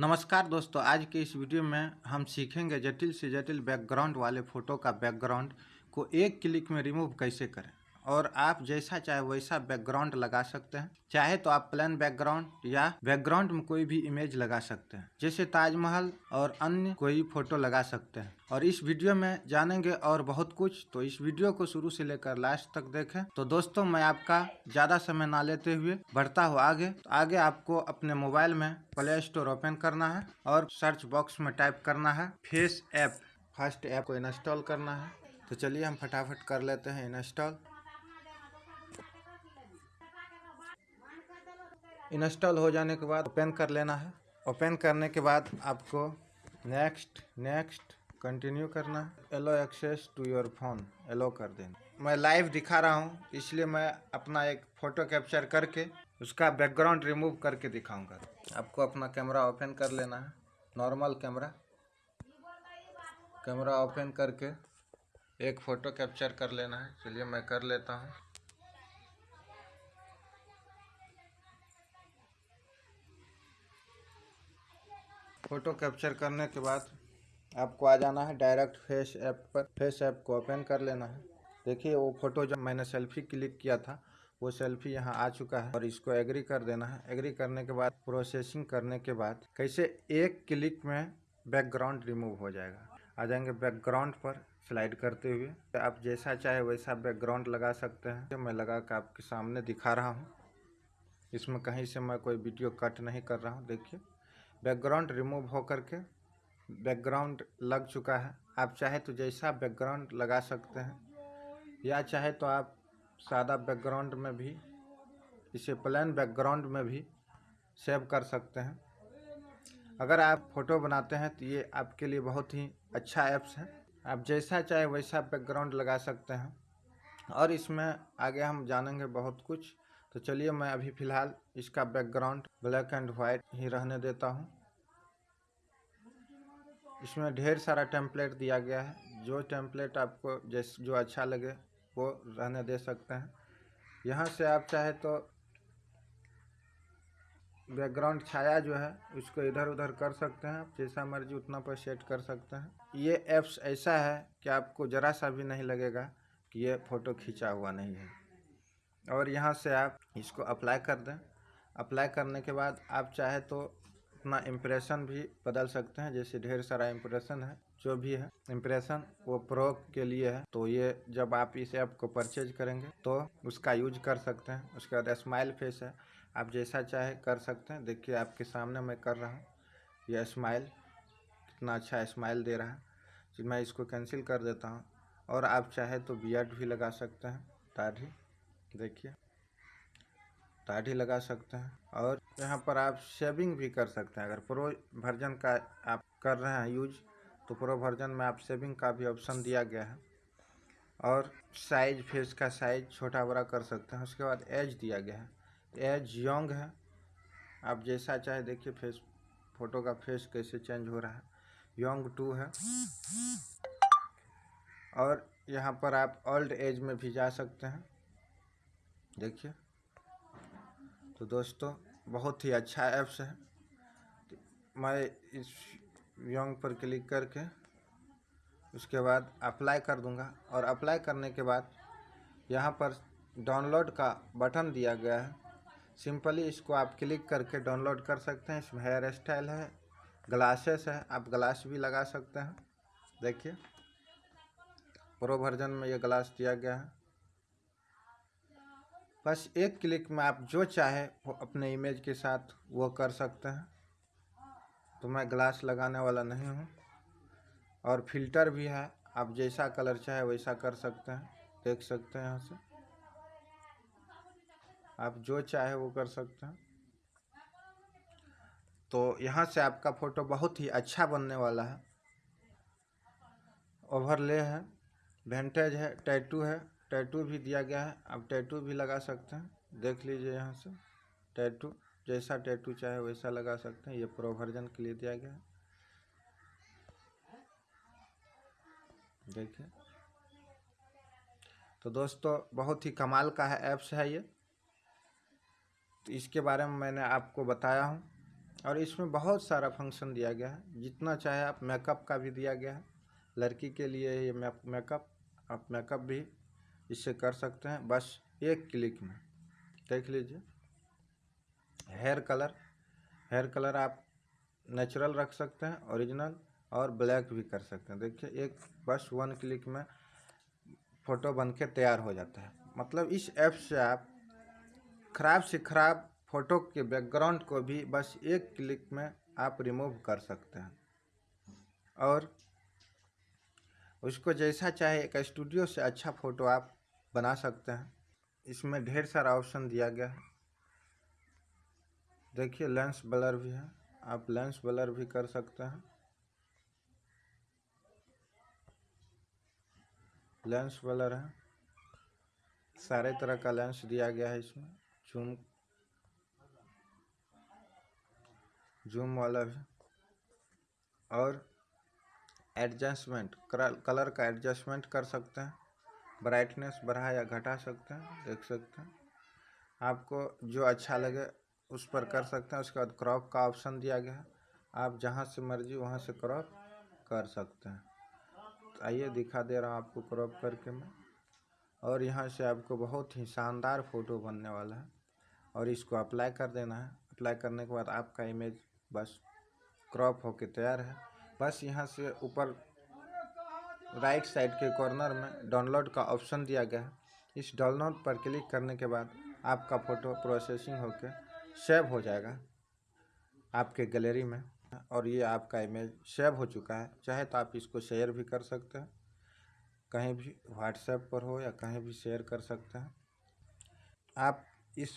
नमस्कार दोस्तों, आज के इस वीडियो में हम सीखेंगे जटिल से जटिल बैकग्राउंड वाले फ़ोटो का बैकग्राउंड को एक क्लिक में रिमूव कैसे करें। और आप जैसा चाहे वैसा बैकग्राउंड लगा सकते हैं। चाहे तो आप प्लेन बैकग्राउंड या बैकग्राउंड में कोई भी इमेज लगा सकते हैं। जैसे ताजमहल और अन्य कोई फ़ोटो लगा सकते हैं। और इस वीडियो में जानेंगे और बहुत कुछ। तो इस वीडियो को शुरू से लेकर लास्ट तक देखें। तो दोस्तों, मैं आपका ज़्यादा समय ना लेते हुए बढ़ता हूँ आगे। तो आगे आपको अपने मोबाइल में प्ले स्टोर ओपन करना है और सर्च बॉक्स में टाइप करना है फेस ऐप। फ़र्स्ट ऐप को इंस्टॉल करना है। तो चलिए हम फटाफट कर लेते हैं इंस्टॉल। इंस्टॉल हो जाने के बाद ओपन कर लेना है। ओपन करने के बाद आपको नेक्स्ट नेक्स्ट कंटिन्यू करना। है allow access to your phone allow कर देना। मैं लाइव दिखा रहा हूँ, इसलिए मैं अपना एक फ़ोटो कैप्चर करके उसका बैकग्राउंड रिमूव करके दिखाऊँगा। आपको अपना कैमरा ओपन कर लेना है। नॉर्मल कैमरा कैमरा ओपन करके एक फ़ोटो कैप्चर कर लेना है। चलिए मैं कर लेता हूँ। फ़ोटो कैप्चर करने के बाद आपको आ जाना है डायरेक्ट फेस ऐप पर, फेस ऐप को ओपन कर लेना है। देखिए, वो फ़ोटो जब मैंने सेल्फी क्लिक किया था, वो सेल्फी यहाँ आ चुका है और इसको एग्री कर देना है। एग्री करने के बाद, प्रोसेसिंग करने के बाद, कैसे एक क्लिक में बैकग्राउंड रिमूव हो जाएगा। आ जाएँगे बैकग्राउंड पर स्लाइड करते हुए। तो आप जैसा चाहे वैसा बैकग्राउंड लगा सकते हैं। तो मैं लगा कर आपके सामने दिखा रहा हूँ। इसमें कहीं से मैं कोई वीडियो कट नहीं कर रहा हूँ। देखिए, बैकग्राउंड रिमूव हो करके बैकग्राउंड लग चुका है। आप चाहे तो जैसा बैकग्राउंड लगा सकते हैं, या चाहे तो आप सादा बैकग्राउंड में भी, इसे प्लेन बैकग्राउंड में भी सेव कर सकते हैं। अगर आप फ़ोटो बनाते हैं तो ये आपके लिए बहुत ही अच्छा ऐप्स है। आप जैसा चाहे वैसा बैकग्राउंड लगा सकते हैं। और इसमें आगे हम जानेंगे बहुत कुछ। तो चलिए मैं अभी फ़िलहाल इसका बैकग्राउंड ब्लैक एंड वाइट ही रहने देता हूँ। इसमें ढेर सारा टेम्पलेट दिया गया है। जो टेम्पलेट आपको जैस, जो अच्छा लगे, वो रहने दे सकते हैं। यहाँ से आप चाहे तो बैकग्राउंड छाया जो है, उसको इधर उधर कर सकते हैं। जैसा मर्ज़ी उतना पर सेट कर सकते हैं। ये ऐप्स ऐसा है कि आपको ज़रा सा भी नहीं लगेगा कि ये फ़ोटो खींचा हुआ नहीं है। और यहाँ से आप इसको अप्लाई कर दें। अप्लाई करने के बाद आप चाहे तो अपना इम्प्रेशन भी बदल सकते हैं, जैसे ढेर सारा इम्प्रेशन है, जो भी है। इम्प्रेशन वो प्रो के लिए है। तो ये जब आप इस ऐप को परचेज करेंगे तो उसका यूज़ कर सकते हैं। उसके बाद स्माइल फेस है। आप जैसा चाहे कर सकते हैं। देखिए, आपके सामने मैं कर रहा हूँ। ये स्माइल कितना अच्छा स्माइल दे रहा है। मैं इसको कैंसिल कर देता हूँ। और आप चाहे तो बियर्ड भी लगा सकते हैं। दाढ़ी देखिए। दाढ़ी लगा सकते हैं और यहाँ पर आप शेविंग भी कर सकते हैं। अगर प्रो वर्जन का आप कर रहे हैं यूज़ तो प्रो वर्जन में आप शेविंग का भी ऑप्शन दिया गया है। और साइज़ फेस का साइज़ छोटा बड़ा कर सकते हैं। उसके बाद एज दिया गया है। एज यंग है। आप जैसा चाहे देखिए फेस फ़ोटो का फेस कैसे चेंज हो रहा है। यंग टू है। और यहाँ पर आप ओल्ड एज में भी जा सकते हैं। देखिए। तो दोस्तों, बहुत ही अच्छा ऐप्स है। मैं इस यंग पर क्लिक करके उसके बाद अप्लाई कर दूँगा और अप्लाई करने के बाद यहाँ पर डाउनलोड का बटन दिया गया है। सिंपली इसको आप क्लिक करके डाउनलोड कर सकते हैं। इसमें हेयर स्टाइल है ग्लासेस है, आप ग्लास भी लगा सकते हैं। देखिए प्रो वर्जन में ये ग्लास दिया गया है। बस एक क्लिक में आप जो चाहे वो अपने इमेज के साथ वो कर सकते हैं। तो मैं ग्लास लगाने वाला नहीं हूँ। और फ़िल्टर भी है, आप जैसा कलर चाहे वैसा कर सकते हैं। देख सकते हैं यहाँ से। आप जो चाहे वो कर सकते हैं। तो यहाँ से आपका फ़ोटो बहुत ही अच्छा बनने वाला है। ओवरले है वेंटेज है टैटू है। टैटू भी दिया गया है। आप टैटू भी लगा सकते हैं। देख लीजिए यहाँ से। टैटू, जैसा टैटू चाहे वैसा लगा सकते हैं। ये प्रो वर्जन के लिए दिया गया है। देखिए। तो दोस्तों, बहुत ही कमाल का है ऐप्स है ये। तो इसके बारे में मैंने आपको बताया हूँ। और इसमें बहुत सारा फ़ंक्शन दिया गया है। जितना चाहे आप मेकअप का भी दिया गया है। लड़की के लिए ये मेकअप आप मेकअप भी इससे कर सकते हैं। बस एक क्लिक में। देख लीजिए। Hair colour. हेयर कलर आप नेचुरल रख सकते हैं, ओरिजिनल और ब्लैक भी कर सकते हैं। देखिए, एक बस वन क्लिक में फ़ोटो बन के तैयार हो जाता है। मतलब इस ऐप से आप ख़राब से ख़राब फ़ोटो के बैकग्राउंड को भी बस एक क्लिक में आप रिमूव कर सकते हैं। और उसको जैसा चाहे, एक स्टूडियो से अच्छा फ़ोटो आप बना सकते हैं। इसमें ढेर सारा ऑप्शन दिया गया है। देखिए लेंस ब्लर भी है। आप लेंस ब्लर भी कर सकते हैं। लेंस ब्लर है। सारे तरह का लेंस दिया गया है इसमें। जूम जूम वाला भी। और एडजस्टमेंट कलर का एडजस्टमेंट कर सकते हैं। ब्राइटनेस बढ़ा या घटा सकते हैं, देख सकते हैं। आपको जो अच्छा लगे, उस पर कर सकते हैं। उसके बाद क्रॉप का ऑप्शन दिया गया है। आप जहाँ से मर्ज़ी, वहाँ से क्रॉप कर सकते हैं। तो आइए दिखा दे रहा हूँ आपको क्रॉप करके मैं। और यहाँ से आपको बहुत ही शानदार फ़ोटो बनने वाला है। और इसको अप्लाई कर देना है। अप्लाई करने के बाद आपका इमेज बस क्रॉप होके तैयार है। बस यहाँ से ऊपर राइट साइड के कॉर्नर में डाउनलोड का ऑप्शन दिया गया है। इस डाउनलोड पर क्लिक करने के बाद आपका फ़ोटो प्रोसेसिंग होकर सेव हो जाएगा आपके गैलरी में और ये आपका इमेज सेव हो चुका है। चाहे तो आप इसको शेयर भी कर सकते हैं, कहीं भी व्हाट्सएप पर हो या कहीं भी शेयर कर सकते हैं। आप इस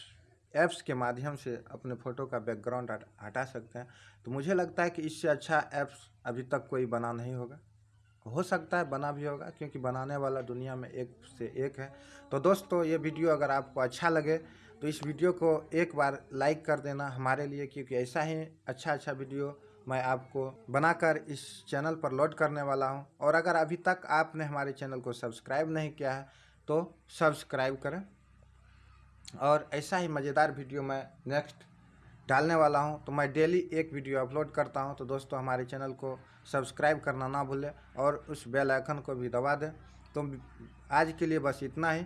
ऐप्स के माध्यम से अपने फ़ोटो का बैकग्राउंड हटा सकते हैं। तो मुझे लगता है कि इससे अच्छा ऐप्स अभी तक कोई बना नहीं होगा। हो सकता है बना भी होगा, क्योंकि बनाने वाला दुनिया में एक से एक है। तो दोस्तों, ये वीडियो अगर आपको अच्छा लगे तो इस वीडियो को एक बार लाइक कर देना हमारे लिए, क्योंकि ऐसा ही अच्छा अच्छा वीडियो मैं आपको बनाकर इस चैनल पर लोड करने वाला हूँ। और अगर अभी तक आपने हमारे चैनल को सब्सक्राइब नहीं किया है तो सब्सक्राइब करें। और ऐसा ही मज़ेदार वीडियो मैं नेक्स्ट डालने वाला हूँ तो मैं डेली एक वीडियो अपलोड करता हूँ। तो दोस्तों, हमारे चैनल को सब्सक्राइब करना ना भूलें और उस बेल आइकन को भी दबा दें। तो आज के लिए बस इतना ही।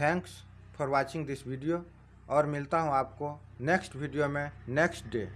Thanks for watching this video और मिलता हूँ आपको नेक्स्ट वीडियो में नेक्स्ट डे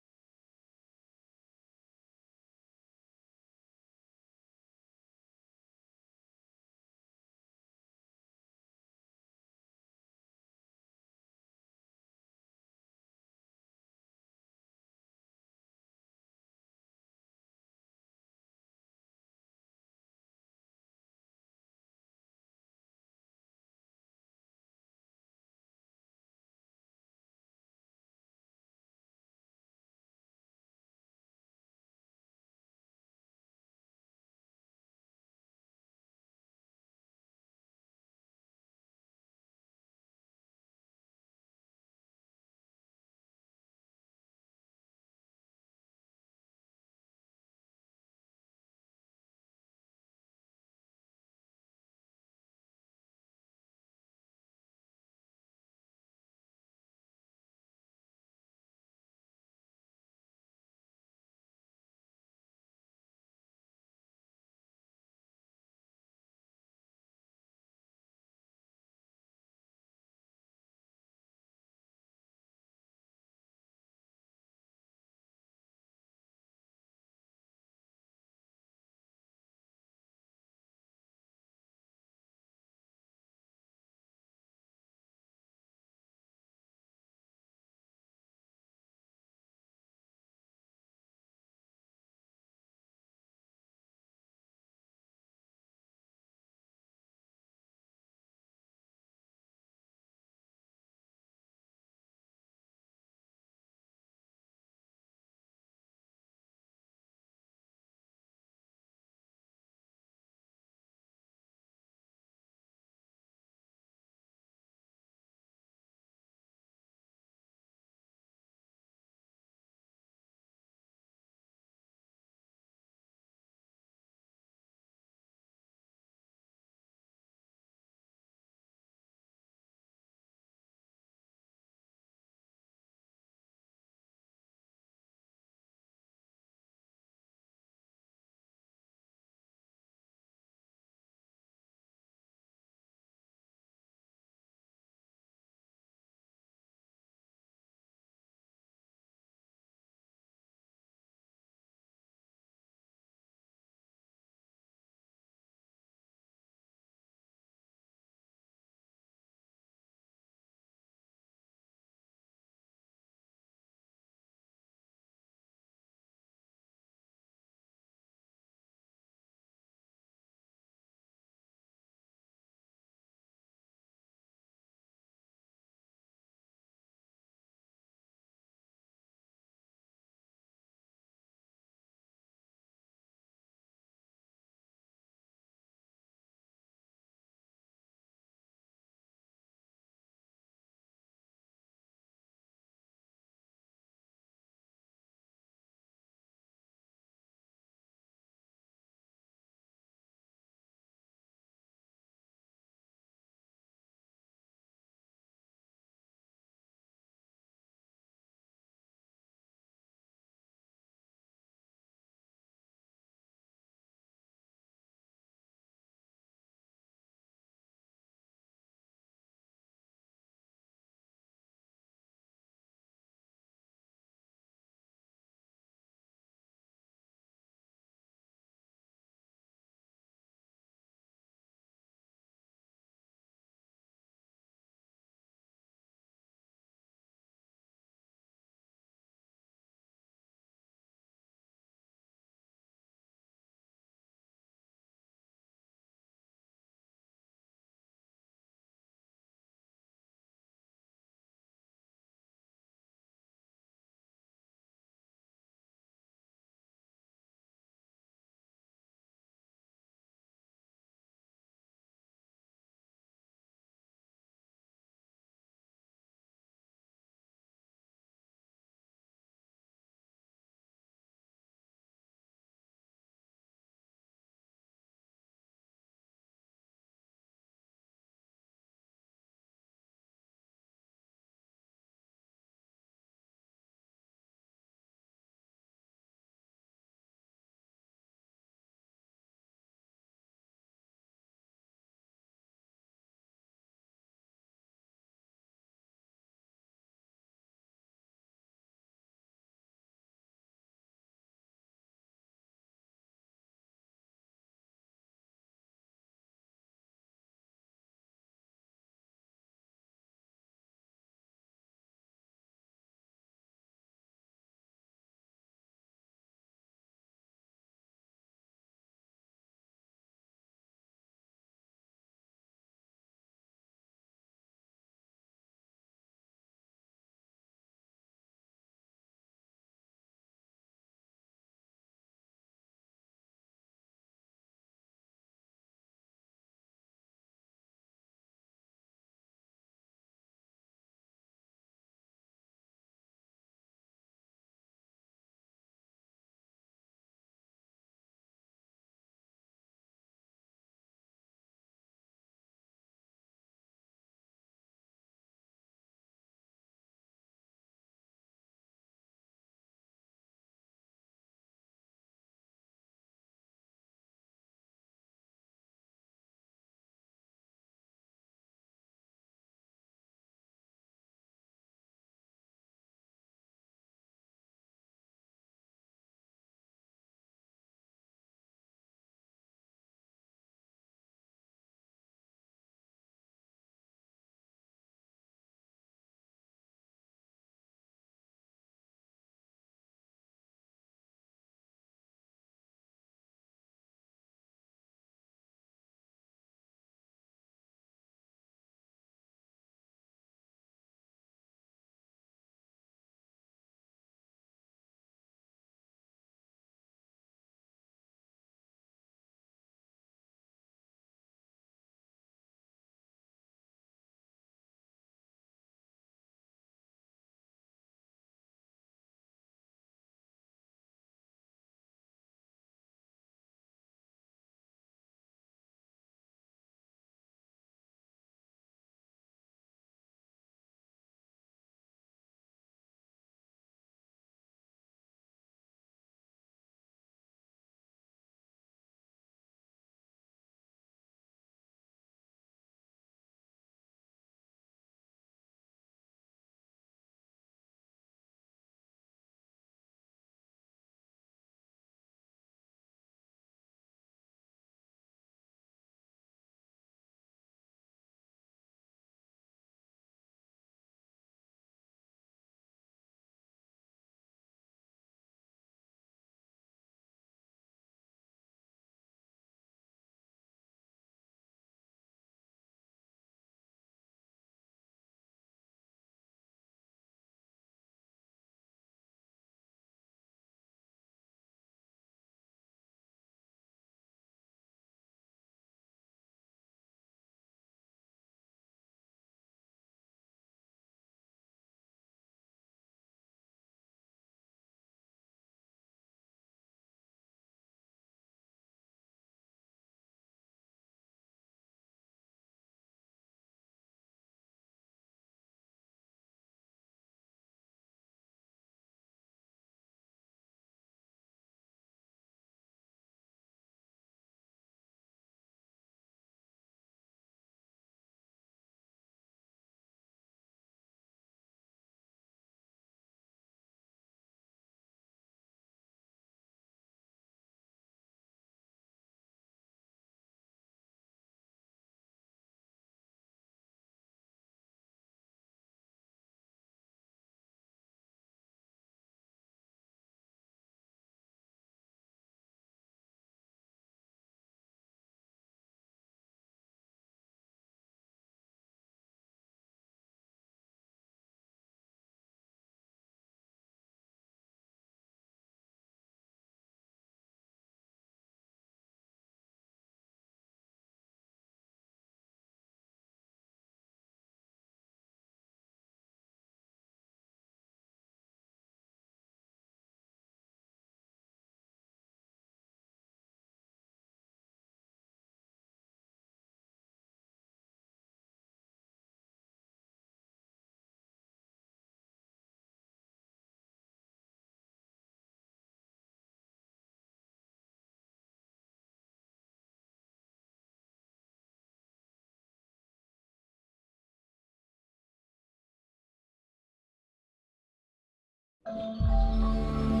Música